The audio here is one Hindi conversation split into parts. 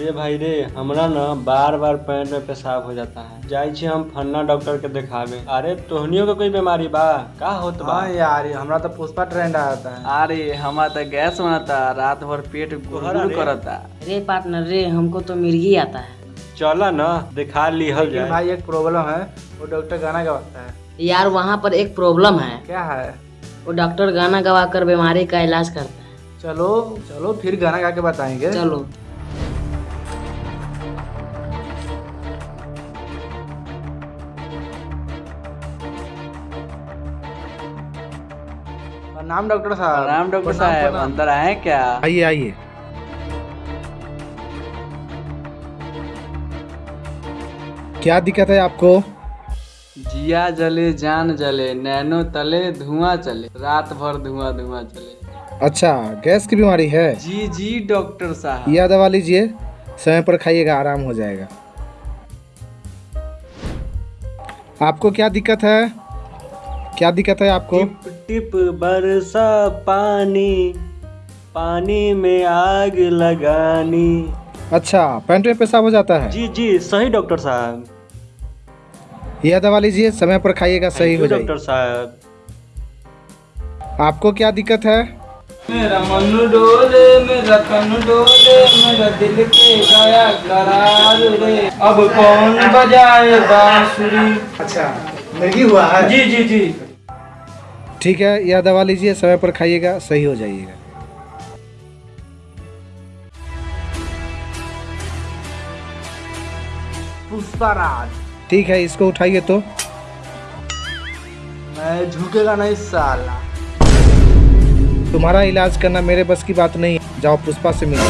रे भाई रे हमरा न बार बार पैर में पेशाब हो जाता है। जाई छी हम फन्ना डॉक्टर के दिखावे। अरे तोहनियों के कोई बीमारी बा? का होत बा? हाँ यार हमरा तो पुष्पा ट्रेंड आता है। अरे हमारा तो गैस बनता रात भर पेट गुड़गुड़? करता। रे पार्टनर रे हमको तो मिर्गी आता है। चला न दिखा लिहल लेकिन जाए। भाई एक प्रॉब्लम है वो डॉक्टर गाना गवाता है। यार वहाँ पर एक प्रॉब्लम है। क्या है? वो डॉक्टर गाना गवा कर बीमारी का इलाज करता है। चलो चलो फिर गाना गा के बताएँगे। चलो। नाम डॉक्टर साहब। राम डॉक्टर साहब अंदर आए क्या? आइए आइए। क्या दिक्कत है आपको? जिया जले जान जले नैनो तले धुआँ चले। रात भर धुआँ धुआँ चले। अच्छा गैस की बीमारी है? जी जी डॉक्टर साहब। यह दवा लीजिए समय पर खाइएगा आराम हो जाएगा। आपको क्या दिक्कत है? क्या दिक्कत है आपको? टिप टिप बरसा पानी पानी में आग लगानी। अच्छा पैंट में पेशाब हो जाता है? जी जी सही डॉक्टर साहब। यह दवा लीजिए समय पर खाइएगा सही हो जाएगा। डॉक्टर साहब। आपको क्या दिक्कत है? मेरा मन डोले मेरा तन डोले मेरा दिल के गया करार रे अब कौन बजाए बांसुरी? अच्छा। मिर्गी हुआ है? जी जी जी। ठीक है यह दवा लीजिए समय पर खाइएगा सही हो जाइएगा। पुष्पा ठीक है इसको उठाइए तो। मैं झुकेगा नहीं साला। तुम्हारा इलाज करना मेरे बस की बात नहीं है। जाओ पुष्पा से मिलो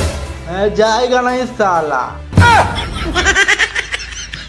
मैं जाएगा नहीं साला।